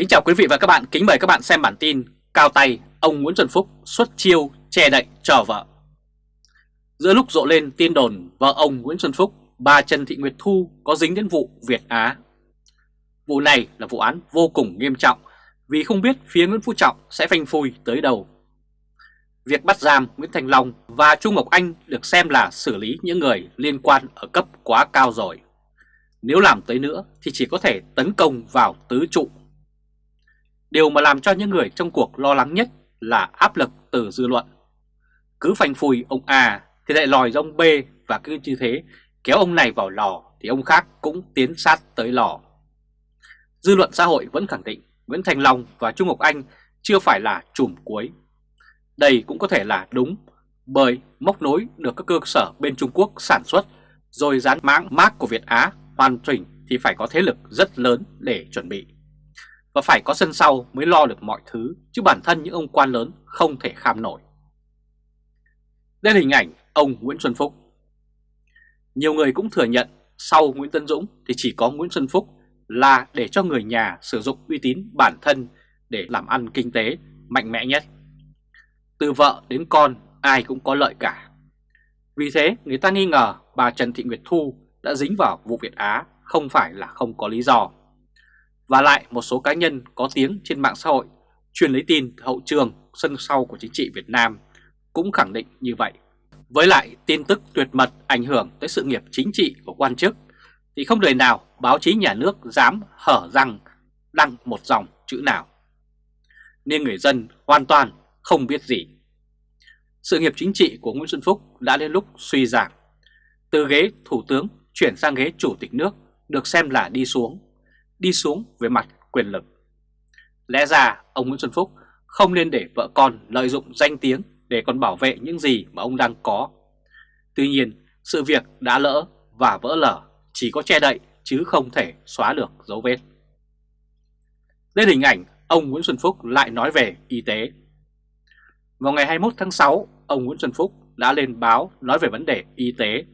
Kính chào quý vị và các bạn, kính mời các bạn xem bản tin Cao tay, ông Nguyễn Xuân Phúc xuất chiêu che đậy trò vợ. Giữa lúc rộ lên tin đồn vợ ông Nguyễn Xuân Phúc, bà Trần Thị Nguyệt Thu có dính đến vụ Việt Á. Vụ này là vụ án vô cùng nghiêm trọng vì không biết phía Nguyễn Phú Trọng sẽ phanh phui tới đâu. Việc bắt giam Nguyễn Thành Long và Trung Ngọc Anh được xem là xử lý những người liên quan ở cấp quá cao rồi. Nếu làm tới nữa thì chỉ có thể tấn công vào tứ trụ Điều mà làm cho những người trong cuộc lo lắng nhất là áp lực từ dư luận. Cứ phanh phùi ông A thì lại lòi ra ông B và cứ như thế, kéo ông này vào lò thì ông khác cũng tiến sát tới lò. Dư luận xã hội vẫn khẳng định Nguyễn Thành Long và Trung Ngọc Anh chưa phải là chùm cuối. Đây cũng có thể là đúng, bởi móc nối được các cơ sở bên Trung Quốc sản xuất, rồi dán mãng mác của Việt Á hoàn chỉnh thì phải có thế lực rất lớn để chuẩn bị và phải có sân sau mới lo được mọi thứ, chứ bản thân những ông quan lớn không thể kham nổi. Đây là hình ảnh ông Nguyễn Xuân Phúc. Nhiều người cũng thừa nhận sau Nguyễn Tân Dũng thì chỉ có Nguyễn Xuân Phúc là để cho người nhà sử dụng uy tín bản thân để làm ăn kinh tế mạnh mẽ nhất. Từ vợ đến con ai cũng có lợi cả. Vì thế người ta nghi ngờ bà Trần Thị Nguyệt Thu đã dính vào vụ Việt Á không phải là không có lý do. Và lại một số cá nhân có tiếng trên mạng xã hội truyền lấy tin hậu trường sân sau của chính trị Việt Nam cũng khẳng định như vậy. Với lại tin tức tuyệt mật ảnh hưởng tới sự nghiệp chính trị của quan chức, thì không đời nào báo chí nhà nước dám hở răng đăng một dòng chữ nào. Nên người dân hoàn toàn không biết gì. Sự nghiệp chính trị của Nguyễn Xuân Phúc đã đến lúc suy giảm. Từ ghế thủ tướng chuyển sang ghế chủ tịch nước được xem là đi xuống đi xuống về mặt quyền lực. Lẽ ra ông Nguyễn Xuân Phúc không nên để vợ con lợi dụng danh tiếng để còn bảo vệ những gì mà ông đang có. Tuy nhiên, sự việc đã lỡ và vỡ lở chỉ có che đậy chứ không thể xóa được dấu vết. Lên hình ảnh ông Nguyễn Xuân Phúc lại nói về y tế. Vào ngày 21 tháng 6, ông Nguyễn Xuân Phúc đã lên báo nói về vấn đề y tế.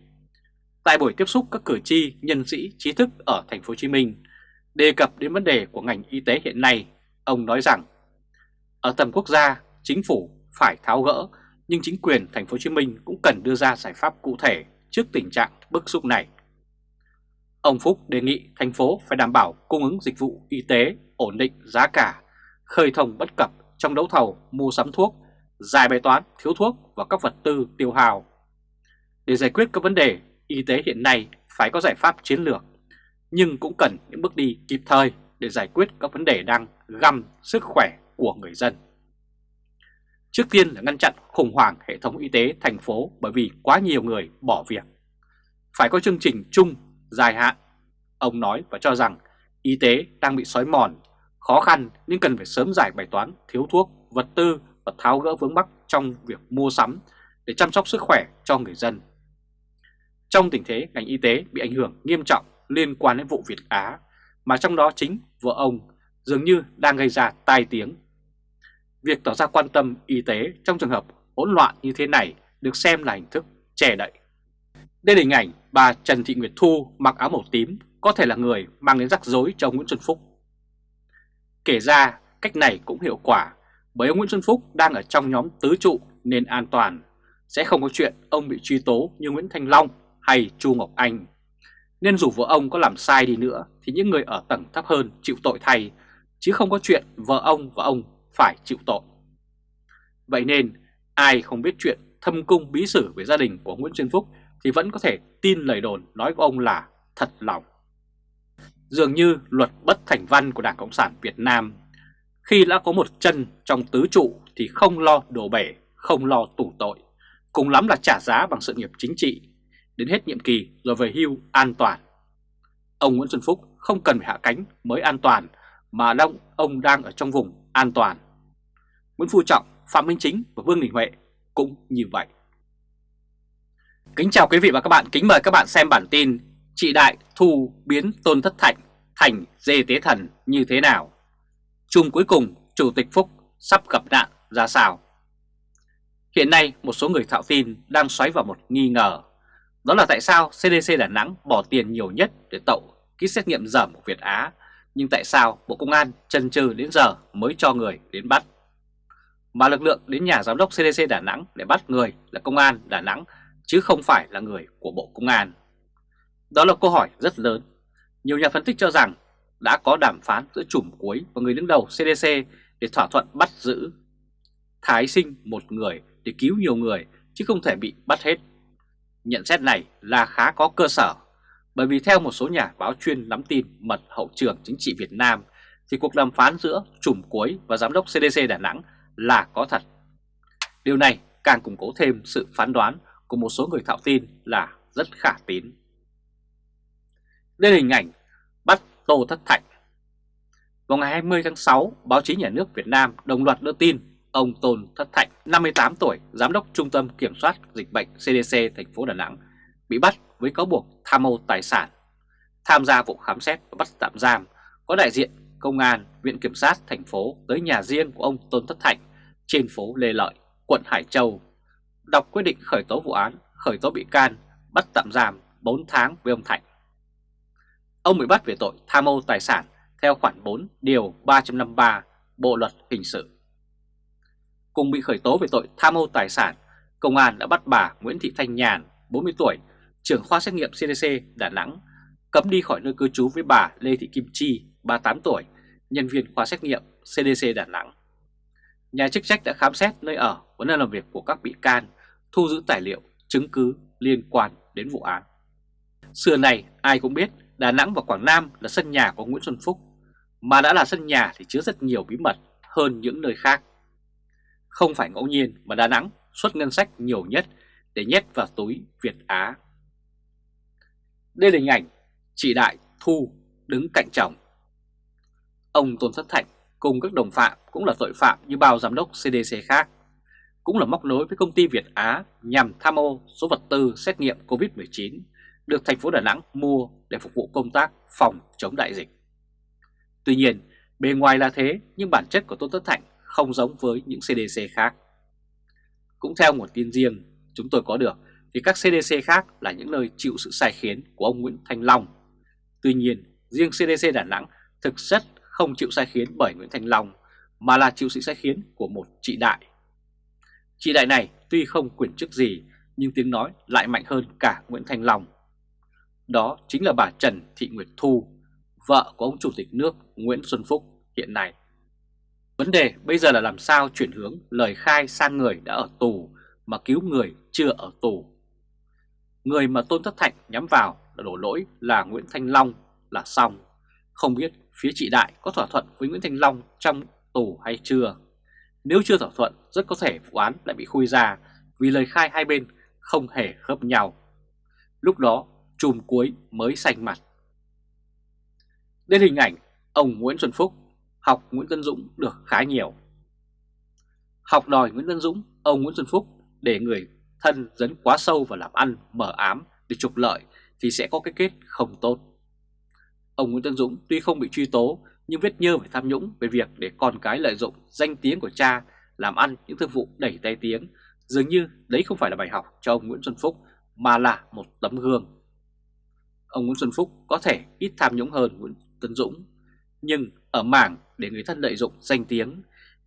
Tại buổi tiếp xúc các cử tri, nhân sĩ, trí thức ở thành phố Hồ Chí Minh, Đề cập đến vấn đề của ngành y tế hiện nay, ông nói rằng ở tầm quốc gia, chính phủ phải tháo gỡ, nhưng chính quyền thành phố Hồ Chí Minh cũng cần đưa ra giải pháp cụ thể trước tình trạng bức xúc này. Ông Phúc đề nghị thành phố phải đảm bảo cung ứng dịch vụ y tế, ổn định giá cả, khơi thông bất cập trong đấu thầu mua sắm thuốc, giải bài toán thiếu thuốc và các vật tư tiêu hào. Để giải quyết các vấn đề y tế hiện nay phải có giải pháp chiến lược nhưng cũng cần những bước đi kịp thời để giải quyết các vấn đề đang găm sức khỏe của người dân. Trước tiên là ngăn chặn khủng hoảng hệ thống y tế thành phố bởi vì quá nhiều người bỏ việc. Phải có chương trình chung, dài hạn. Ông nói và cho rằng y tế đang bị xói mòn, khó khăn nhưng cần phải sớm giải bài toán thiếu thuốc, vật tư và tháo gỡ vướng mắc trong việc mua sắm để chăm sóc sức khỏe cho người dân. Trong tình thế ngành y tế bị ảnh hưởng nghiêm trọng liên quan đến vụ Việt Á, mà trong đó chính vợ ông dường như đang gây ra tai tiếng. Việc tỏ ra quan tâm y tế trong trường hợp hỗn loạn như thế này được xem là hình thức che đậy. Đây là hình ảnh bà Trần Thị Nguyệt Thu mặc áo màu tím có thể là người mang đến rắc rối cho ông Nguyễn Xuân Phúc. Kể ra cách này cũng hiệu quả bởi ông Nguyễn Xuân Phúc đang ở trong nhóm tứ trụ nên an toàn. Sẽ không có chuyện ông bị truy tố như Nguyễn Thanh Long hay Chu Ngọc Anh nên dù vợ ông có làm sai đi nữa thì những người ở tầng thấp hơn chịu tội thay, chứ không có chuyện vợ ông và ông phải chịu tội. Vậy nên ai không biết chuyện thâm cung bí sử về gia đình của Nguyễn Xuân Phúc thì vẫn có thể tin lời đồn nói của ông là thật lòng. Dường như luật bất thành văn của Đảng Cộng sản Việt Nam khi đã có một chân trong tứ trụ thì không lo đổ bể, không lo tủ tội, cùng lắm là trả giá bằng sự nghiệp chính trị đến hết nhiệm kỳ rồi về hưu an toàn. Ông Nguyễn Xuân Phúc không cần phải hạ cánh mới an toàn mà đông ông đang ở trong vùng an toàn. Nguyễn Phú Trọng, Phạm Minh Chính và Vương Đình Huệ cũng như vậy. Kính chào quý vị và các bạn, kính mời các bạn xem bản tin Trị Đại Thu biến Tôn Thất Thạnh thành dê tế thần như thế nào? Chung cuối cùng, Chủ tịch Phúc sắp gặp nạn ra sao? Hiện nay, một số người thạo tin đang xoáy vào một nghi ngờ đó là tại sao CDC Đà Nẵng bỏ tiền nhiều nhất để tậu kit xét nghiệm dởm của Việt Á Nhưng tại sao Bộ Công an chần chừ đến giờ mới cho người đến bắt? Mà lực lượng đến nhà giám đốc CDC Đà Nẵng để bắt người là công an Đà Nẵng, chứ không phải là người của Bộ Công an. Đó là câu hỏi rất lớn. Nhiều nhà phân tích cho rằng đã có đàm phán giữa chùm cuối và người đứng đầu CDC để thỏa thuận bắt giữ. Thái sinh một người để cứu nhiều người, chứ không thể bị bắt hết. Nhận xét này là khá có cơ sở bởi vì theo một số nhà báo chuyên nắm tin mật hậu trường chính trị Việt Nam thì cuộc đàm phán giữa chùm cuối và giám đốc CDC Đà Nẵng là có thật. Điều này càng củng cố thêm sự phán đoán của một số người thạo tin là rất khả tín. Đây là hình ảnh bắt Tô Thất Thạnh. Vào ngày 20 tháng 6, báo chí nhà nước Việt Nam đồng loạt đưa tin ông Tôn Thất Thạnh, 58 tuổi, giám đốc Trung tâm Kiểm soát Dịch bệnh CDC thành phố Đà Nẵng, bị bắt với cáo buộc tham mô tài sản. Tham gia vụ khám xét và bắt tạm giam có đại diện Công an, Viện Kiểm sát thành phố tới nhà riêng của ông Tôn Thất Thạnh trên phố Lê Lợi, quận Hải Châu, đọc quyết định khởi tố vụ án, khởi tố bị can, bắt tạm giam 4 tháng với ông Thạnh. Ông bị bắt về tội tham mô tài sản theo khoản 4 điều 353 Bộ Luật Hình sự. Cùng bị khởi tố về tội tham mô tài sản, công an đã bắt bà Nguyễn Thị Thanh Nhàn, 40 tuổi, trưởng khoa xét nghiệm CDC Đà Nẵng, cấm đi khỏi nơi cư trú với bà Lê Thị Kim Chi, 38 tuổi, nhân viên khoa xét nghiệm CDC Đà Nẵng. Nhà chức trách đã khám xét nơi ở và nơi làm việc của các bị can, thu giữ tài liệu, chứng cứ liên quan đến vụ án. Xưa này ai cũng biết Đà Nẵng và Quảng Nam là sân nhà của Nguyễn Xuân Phúc, mà đã là sân nhà thì chứa rất nhiều bí mật hơn những nơi khác. Không phải ngẫu nhiên mà Đà Nẵng xuất ngân sách nhiều nhất để nhét vào túi Việt Á. Đây là hình ảnh chị Đại Thu đứng cạnh chồng. Ông Tôn Thất Thạnh cùng các đồng phạm cũng là tội phạm như bao giám đốc CDC khác, cũng là móc nối với công ty Việt Á nhằm tham ô số vật tư xét nghiệm COVID-19 được thành phố Đà Nẵng mua để phục vụ công tác phòng chống đại dịch. Tuy nhiên, bề ngoài là thế nhưng bản chất của Tôn Thất Thạnh không giống với những CDC khác. Cũng theo nguồn tin riêng chúng tôi có được thì các CDC khác là những nơi chịu sự sai khiến của ông Nguyễn Thanh Long. Tuy nhiên, riêng CDC Đà Nẵng thực chất không chịu sai khiến bởi Nguyễn Thanh Long mà là chịu sự sai khiến của một chị đại. Chị đại này tuy không quyền chức gì nhưng tiếng nói lại mạnh hơn cả Nguyễn Thanh Long. Đó chính là bà Trần Thị Nguyệt Thu, vợ của ông Chủ tịch nước Nguyễn Xuân Phúc hiện nay. Vấn đề bây giờ là làm sao chuyển hướng lời khai sang người đã ở tù mà cứu người chưa ở tù. Người mà Tôn Thất Thạnh nhắm vào là đổ lỗi là Nguyễn Thanh Long là xong. Không biết phía chị Đại có thỏa thuận với Nguyễn Thanh Long trong tù hay chưa. Nếu chưa thỏa thuận, rất có thể vụ án lại bị khui ra vì lời khai hai bên không hề khớp nhau. Lúc đó, chùm cuối mới xanh mặt. Đến hình ảnh ông Nguyễn Xuân Phúc học Nguyễn Tân Dũng được khá nhiều. Học đòi Nguyễn Tân Dũng, ông Nguyễn Xuân Phúc để người thân dấn quá sâu vào làm ăn mở ám để trục lợi thì sẽ có cái kết không tốt. Ông Nguyễn Tân Dũng tuy không bị truy tố nhưng vết nhơ về tham nhũng về việc để con cái lợi dụng danh tiếng của cha làm ăn những thương vụ đẩy tay tiếng dường như đấy không phải là bài học cho ông Nguyễn Xuân Phúc mà là một tấm gương. Ông Nguyễn Xuân Phúc có thể ít tham nhũng hơn Nguyễn Tân Dũng nhưng ở mảng để người thân lợi dụng danh tiếng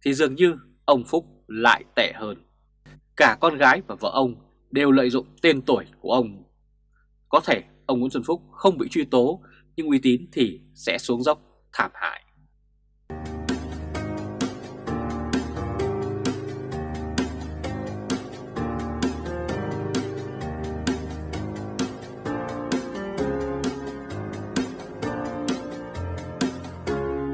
thì dường như ông Phúc lại tệ hơn. Cả con gái và vợ ông đều lợi dụng tên tuổi của ông. Có thể ông Nguyễn Xuân Phúc không bị truy tố, nhưng uy tín thì sẽ xuống dốc thảm hại.